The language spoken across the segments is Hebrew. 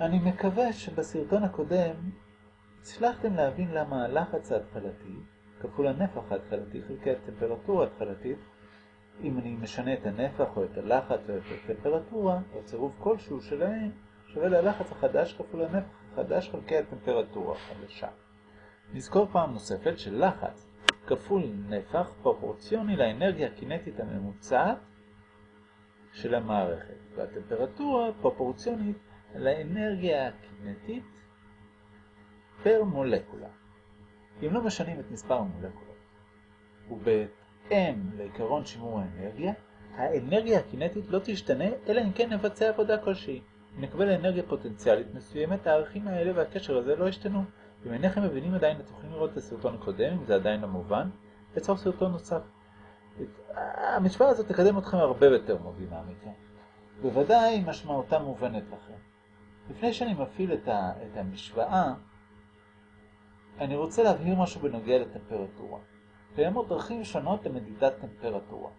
אני מקווה שבסרטון הקודם הצלחתם להבין למה הלחץ ההתחלתי כפול הנפח ההתחלתי חלקי הטמפרטורה ההתחלתית אם אני משנה את הנפח או את הלחץ או את הטמפרטורה או צירוף כלשהו שלהם שווה ללחץ החדש כפול הנפח החדש חלקי הטמפרטורה החדשה. נזכור פעם נוספת שלחץ כפול נפח פרופורציוני לאנרגיה הקינטית הממוצעת של המערכת והטמפרטורה פרופורציונית לאנרגיה הקינטית פר מולקולה. אם לא משנים את מספר המולקולות ובהתאם לעיקרון שימור האנרגיה, האנרגיה הקינטית לא תשתנה אלא אם כן נבצע עבודה כלשהי. אם נקבל אנרגיה פוטנציאלית מסוימת, הערכים האלה והקשר הזה לא ישתנו. אם אינכם מבינים עדיין, אתם יכולים לראות את הסרטון הקודם, אם זה עדיין לא מובן, לצורך סרטון נוסף. המשוואה הזאת תקדם אתכם הרבה יותר בתרמודינמיקה. בוודאי משמעותה מובנת לכם. לפני שאני מפעיל את, ה, את המשוואה, אני רוצה להבהיר משהו בנוגע לטמפרטורה. קיימות דרכים שונות למדידת טמפרטורה.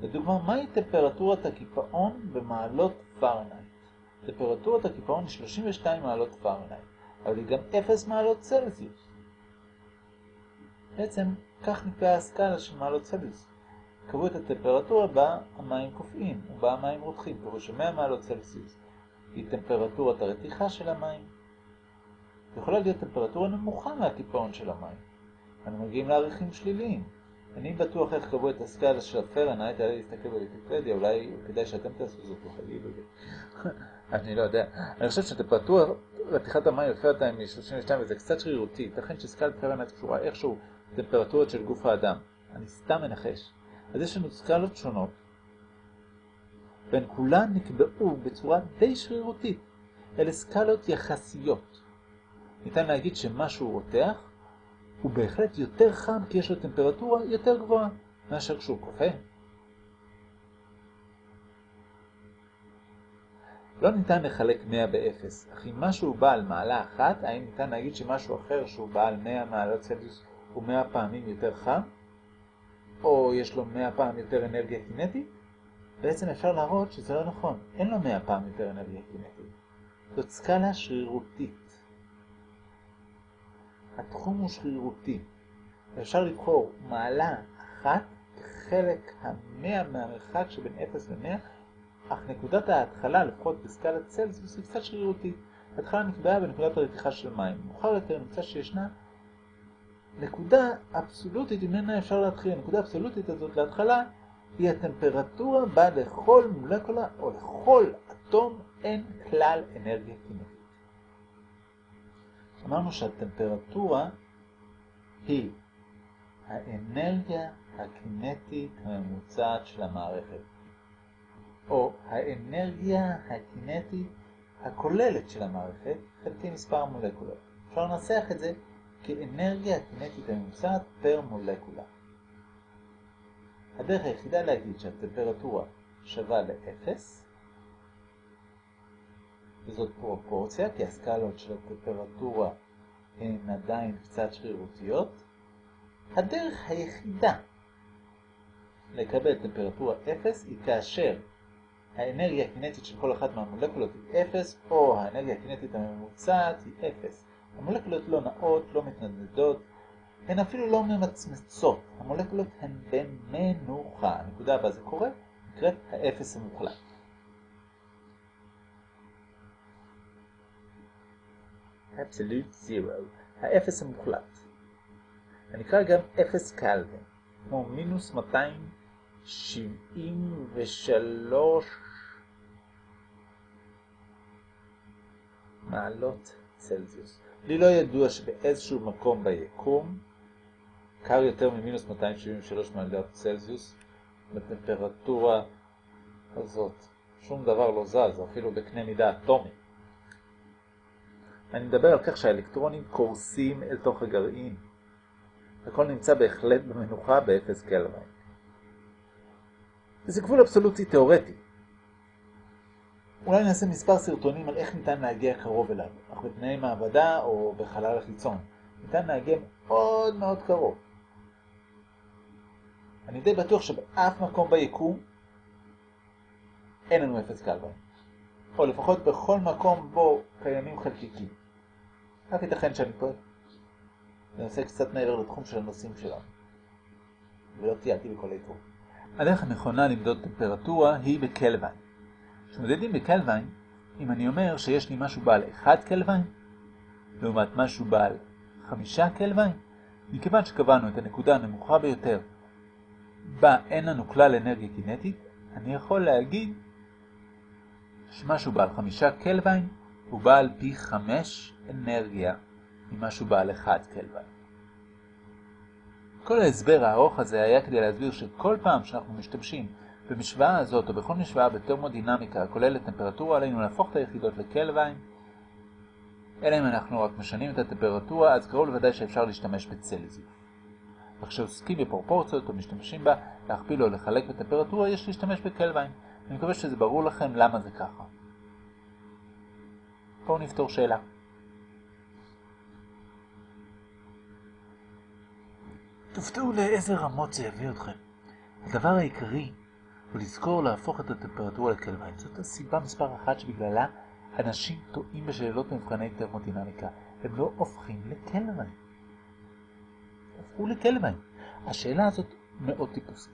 לדוגמה, מהי טמפרטורת הקיפאון במעלות פרנהייט? טמפרטורת הקיפאון היא 32 מעלות פרנהייט, אבל היא גם 0 מעלות צלזיוס. בעצם, כך נקבעה הסקאלה של מעלות צלזיוס. קבעו את הטמפרטורה בה המים קופאים ובה המים רותחים. קבעו ש-100 מעלות צלזיוס היא טמפרטורת הרתיחה של המים. יכולה להיות טמפרטורה נמוכה מהקיפאון של המים. אנו מגיעים לערכים שליליים. אני בטוח איך קבעו את הסקאלה של הפרנהייט, היה להסתכל בוויקיפדיה, אולי כדאי שאתם תעשו זאת בחגי בזה. אני לא יודע. אני חושב שטמפרטורה רתיחת המים לפי אותה מ-32 וזה קצת שרירותי. ייתכן שסקאלת פרנהייט קשורה איכשהו טמפרטורות של גוף האדם. אני סתם מנחש. אז יש לנו סקאלות שונות, והן כולן נקבעו בצורה די שרירותית. אלה סקאלות יחסיות. ניתן להגיד שמשהו רותח הוא בהחלט יותר חם כי יש לו טמפרטורה יותר גבוהה מאשר כשהוא קופא. לא ניתן לחלק 100 ב-0, אך אם משהו בעל מעלה אחת, האם ניתן להגיד שמשהו אחר שהוא בעל 100 מעלות צלזיוס הוא 100 פעמים יותר חם? או יש לו 100 פעם יותר אנרגיה קינטית? בעצם אפשר להראות שזה לא נכון, אין לו 100 פעם יותר אנרגיה קינטית. זאת סקאלה שרירותית. התחום הוא שרירותי. אפשר לבחור מעלה אחת כחלק המאה מהמרחק שבין 0 ל-100, אך נקודת ההתחלה, לפחות בסקלת צלזיוס, היא קצת שרירותית. ההתחלה נקבעה בנקודת הרתיחה של מים. מאוחר יותר נמצא שישנה נקודה אבסולוטית, ממנה אפשר להתחיל. הנקודה האבסולוטית הזאת להתחלה היא הטמפרטורה בה לכל מולקולה או לכל אטום אין כלל אנרגיה קינטית. אמרנו שהטמפרטורה היא האנרגיה הקינטית הממוצעת של המערכת, או האנרגיה הקינטית הכוללת של המערכת חלקי מספר המולקולות. אפשר לנסח את זה כאנרגיה הקינטית הממוצעת פר מולקולה. הדרך היחידה להגיד שהטמפרטורה שווה ל-0 וזאת פרופורציה, כי הסקלות של הטמפרטורה הן עדיין קצת שרירותיות. הדרך היחידה לקבל טמפרטורה 0 היא כאשר האנרגיה הקינטית של כל אחת מהמולקולות היא 0, או האנרגיה הקינטית הממוצעת היא 0. המולקולות לא נעות, לא מתנדנדות, הן אפילו לא ממצמצות. המולקולות הן במנוחה. הנקודה הבאה זה קורה, נקראת האפס המוחלט. absolute zero, האפס המוחלט. הנקרא גם אפס קלווין, כמו מינוס 273 מעלות צלזיוס. לי לא ידוע שבאיזשהו מקום ביקום קר יותר ממינוס 273 מעלות צלזיוס בטמפרטורה הזאת. שום דבר לא זז, אפילו בקנה מידה אטומי. אני מדבר על כך שהאלקטרונים קורסים אל תוך הגרעין. הכל נמצא בהחלט במנוחה באפס קלווין. וזה גבול אבסולוטי תיאורטי. אולי נעשה מספר סרטונים על איך ניתן להגיע קרוב אליו, אך בתנאי מעבדה או בחלל החיצון. ניתן להגיע מאוד מאוד קרוב. אני די בטוח שבאף מקום ביקום אין לנו אפס קלווין. או לפחות בכל מקום בו קיימים חלקיקים. רק ייתכן שאני טועה. זה נושא קצת מעבר לתחום של הנושאים שלנו. ולא טיילתי בכל העיתור. הדרך הנכונה למדוד טמפרטורה היא בקלווין. כשמודדים בקלווין, אם אני אומר שיש לי משהו בעל 1 קלווין, לעומת משהו בעל 5 קלווין, מכיוון שקבענו את הנקודה הנמוכה ביותר, בה אין לנו כלל אנרגיה קינטית, אני יכול להגיד שמשהו בעל 5 קלווין הוא בעל פי 5 אנרגיה ממשהו בעל 1 קלווין. כל ההסבר הארוך הזה היה כדי להסביר שכל פעם שאנחנו משתמשים במשוואה הזאת או בכל משוואה בטרמודינמיקה הכוללת טמפרטורה עלינו להפוך את היחידות לקלווין, אלא אם אנחנו רק משנים את הטמפרטורה, אז קרוב לוודאי שאפשר להשתמש בצלזיוס. אך כשעוסקים בפרופורציות או משתמשים בה להכפיל או לחלק בטמפרטורה, יש להשתמש בקלווין. אני מקווה שזה ברור לכם למה זה ככה. בואו נפתור שאלה. תופתעו לאיזה רמות זה יביא אתכם. הדבר העיקרי הוא לזכור להפוך את הטמפרטורה לקלווין. זאת הסיבה מספר אחת שבגללה אנשים טועים בשאלות במבחני טרמודינמיקה. הם לא הופכים לקלווין. הפכו לקלווין. השאלה הזאת מאוד טיפוסית.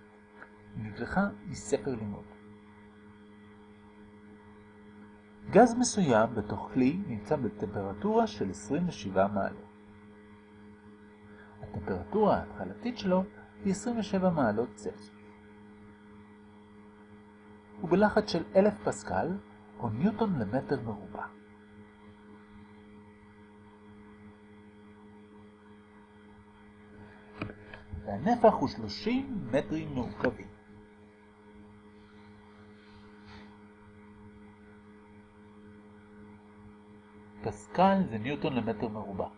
נלקחה מספר לימוד. גז מסוים בתוך כלי נמצא בטמפרטורה של 27 מעלות. הטמפרטורה ההתחלתית שלו היא 27 מעלות צלסיוס. הוא בלחץ של 1000 פסקל או ניוטון למטר מרובע. והנפח הוא 30 מטרים מעוקבים. פסקל זה ניוטון למטר מרובע.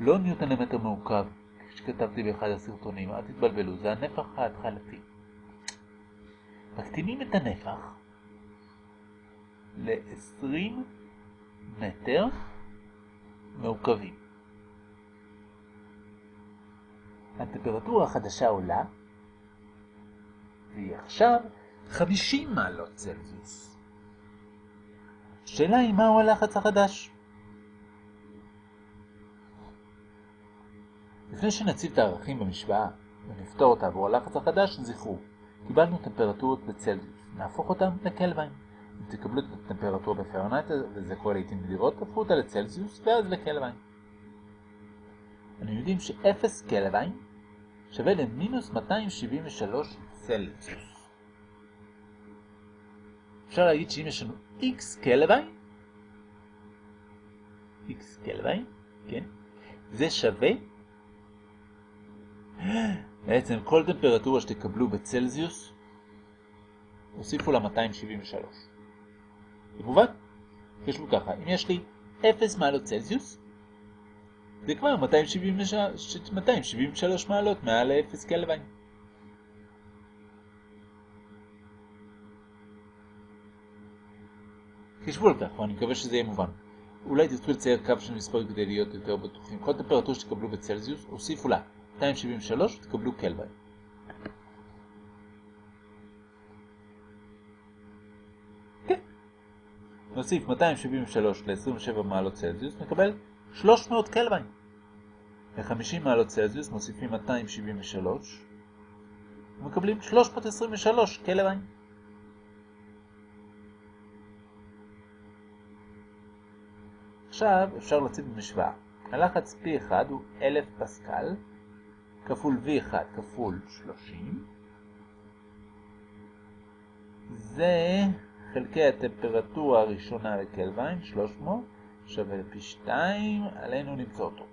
לא ניוטון למטר מעוקב, כפי שכתבתי באחד הסרטונים, אל תתבלבלו, זה הנפח ההתחלתי. מקטינים את הנפח ל-20 מטר מעוקבים. הטמפרטורה החדשה עולה, והיא עכשיו 50 מעלות צלזיוס. השאלה היא מהו הלחץ החדש? לפני שנציב את הערכים במשוואה ונפתור אותה עבור הלחץ החדש, זכרו, קיבלנו טמפרטורות בצלזיוס, נהפוך אותם לקלווין. אם תקבלו את הטמפרטורה בפרנאייט, וזה קורה לעיתים נדירות, תהפכו אותה לצלזיוס ואז לקלווין. אנחנו יודעים ש-0 קלווין שווה למינוס 273 צלזיוס. אפשר להגיד שאם יש לנו x קלווין, x קלווין, כן, זה שווה בעצם כל טמפרטורה שתקבלו בצלזיוס, הוסיפו לה 273. במובן, חשבו ככה, אם יש לי 0 מעלות צלזיוס, זה כבר 273, 273 מעלות מעל 0 קלווין. חשבו על כך, ואני מקווה שזה יהיה מובן. אולי תרצו לצייר קו של מספר כדי להיות יותר בטוחים. כל טמפרטורה שתקבלו בצלזיוס, הוסיפו לה 273 תקבלו קלווין. כן. נוסיף 273 ל-27 מעלות צלזיוס, נקבל 300 קלווין. ל-50 מעלות צלזיוס מוסיפים 273, ומקבלים 323 קלווין. עכשיו אפשר להציב במשוואה. הלחץ P1 הוא 1000 פסקל, כפול V1 כפול 30. זה חלקי הטמפרטורה הראשונה לקלווין, 300, שווה לפי 2, עלינו למצוא אותו.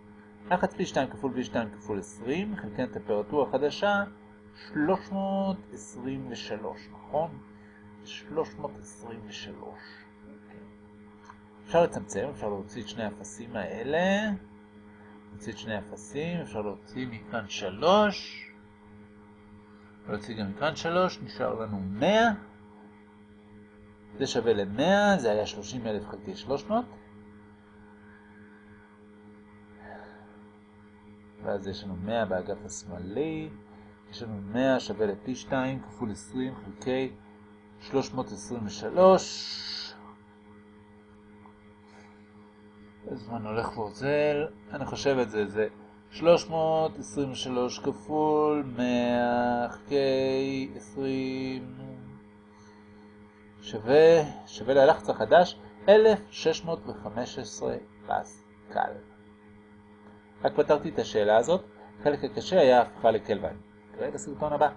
לחץ P2 כפול V2 כפול 20, חלקי הטמפרטורה החדשה, 323, נכון? 323. אפשר לצמצם, אפשר להוציא את שני האפסים האלה. להוציא את שני אפסים, אפשר להוציא מכאן 3. להוציא גם מכאן 3, נשאר לנו 100. זה שווה ל-100, זה היה 30,000 חלקי 300. ואז יש לנו 100 באגף השמאלי. יש לנו 100 שווה לפי 2 כפול 20 חלקי 323. הזמן הולך ואוזל, אני חושב את זה, זה 323 כפול 100 חלקי 20 שווה, שווה ללחץ החדש 1615 פסקל. רק פתרתי את השאלה הזאת, החלק הקשה היה הפכה לקלווין. נראה בסרטון הבא.